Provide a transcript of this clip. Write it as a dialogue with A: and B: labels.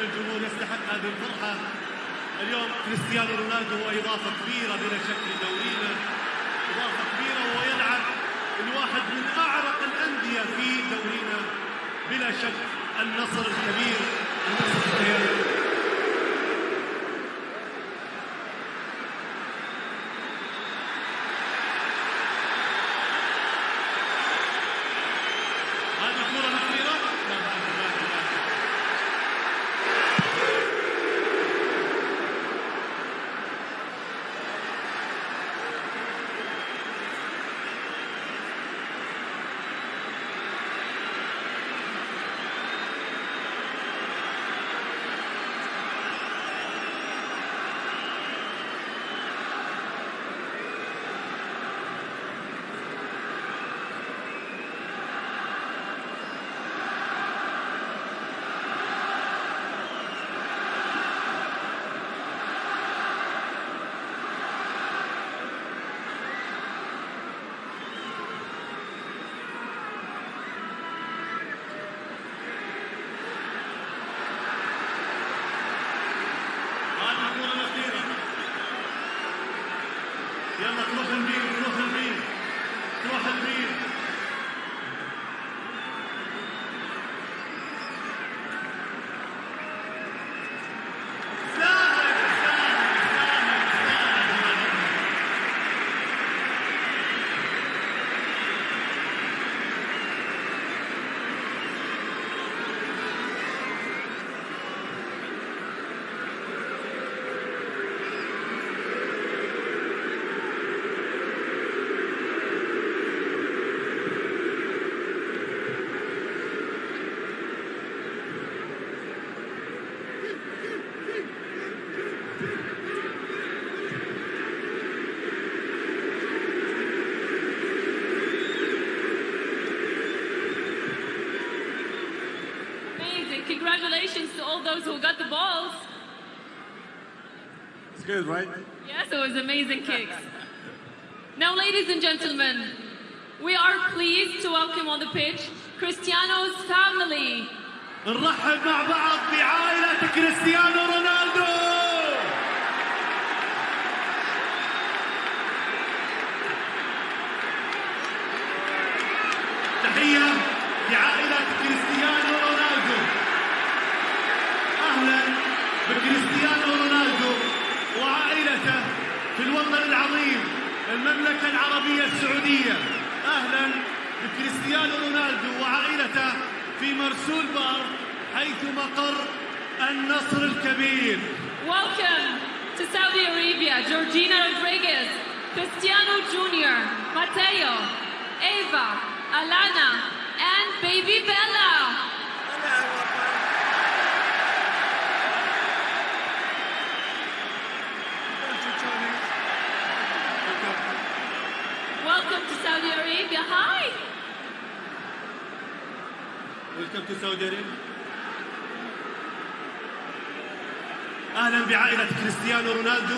A: الجمهور يستحق هذه الفرحة. اليوم كريستيانو رونالدو هو إضافة كبيرة بلا شك لدورينا إضافة كبيرة وهو يلعب الواحد من أعرق الأندية في دورينا بلا شك النصر الكبير Comigo, corre a.
B: Amazing. Congratulations to all those who got the balls.
C: It's good, right?
B: Yes, it was amazing kicks. Now, ladies and gentlemen, we are pleased to welcome on the pitch Cristiano's family.
A: نرحب مع بعض بعائلة كريستيانو رونالدو تحية لعائلة كريستيانو أهلا بكريستيانو رونالدو وعائلته في الوطن العظيم المملكة العربية السعودية أهلا بكريستيانو رونالدو وعائلته في مرسول بار حيث مقر النصر الكبير
B: Welcome to Saudi Arabia, Georgina Rodriguez, Cristiano Jr., Mateo, Eva, Alana, and baby Bella. Welcome to Saudi Arabia. Hi.
A: سعودي أرابيا. أهلا بعائلة كريستيانو رونالدو